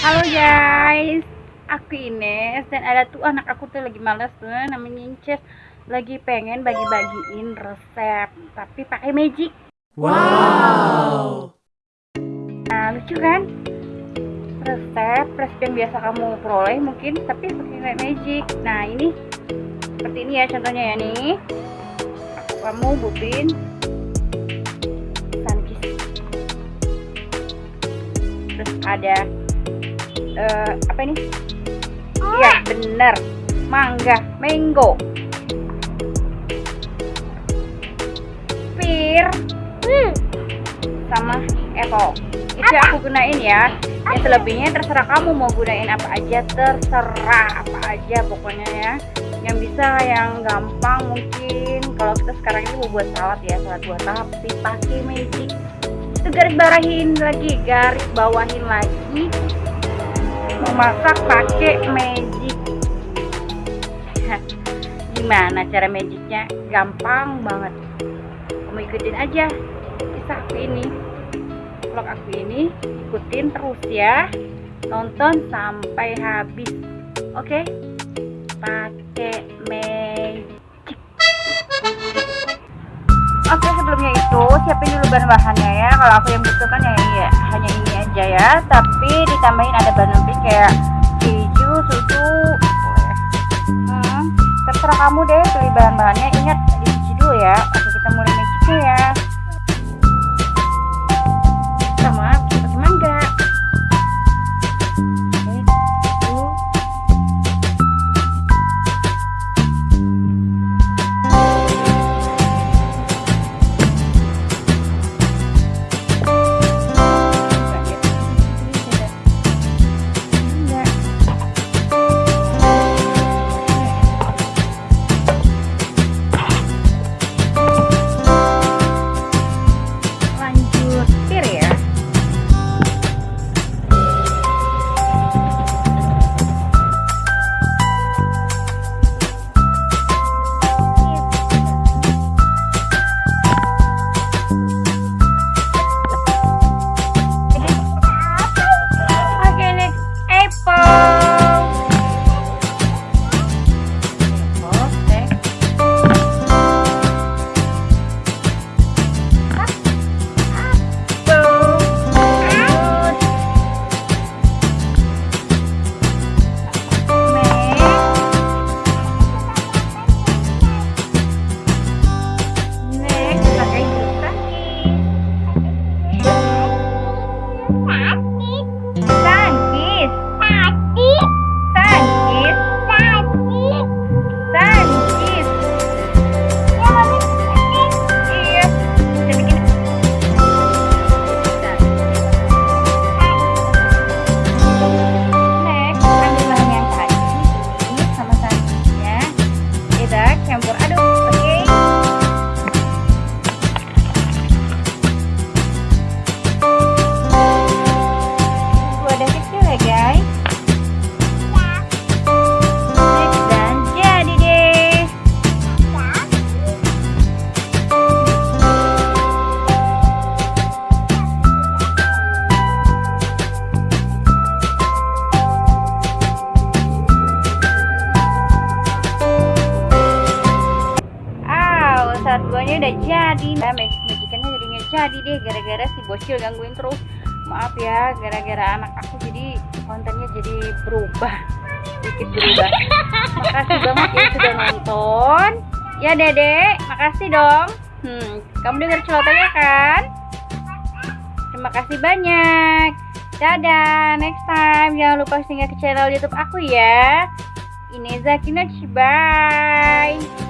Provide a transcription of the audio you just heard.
Halo guys, aku Ines dan ada tuh anak aku tuh lagi males tuh namanya Inces lagi pengen bagi-bagiin resep tapi pakai magic. Wow. Nah lucu kan? Resep resep yang biasa kamu peroleh mungkin tapi pakai magic. Nah ini seperti ini ya contohnya ya nih. Kamu butuhin Terus ada eh, apa ini? Iya bener, mangga, mango, pir, sama apple. Itu yang aku gunain ya. Yang selebihnya terserah kamu mau gunain apa aja, terserah apa aja pokoknya ya. Yang bisa yang gampang mungkin kalau kita sekarang ini mau buat salad ya, salad buat tapi pakai magic. Garis bawahin lagi, garis bawahin lagi memasak pakai magic. Gimana cara magicnya? Gampang banget. Kamu ikutin aja kisah aku ini. Vlog aku ini ikutin terus ya. Nonton sampai habis. Oke? Pakai magic siapin dulu bahan-bahannya ya. Kalau aku yang butuhkan ya, ya. Hanya ini aja ya. Tapi ditambahin ada bahan lebih kayak keju susu. Hmm, terserah kamu deh pilih bahan-bahannya. Ingat dicuci dulu ya udah jadi. Nah, mag- majikannya jadi nggak jadi deh gara-gara si bocil gangguin terus. Maaf ya, gara-gara anak aku jadi kontennya jadi berubah. Sedikit berubah. Makasih banget ya sudah nonton. Ya, Dedek, makasih dong. Hmm, kamu dengar celotehannya kan? Terima kasih banyak. Dadah, next time jangan lupa singgah ke channel YouTube aku ya. Ineza Kinach, bye.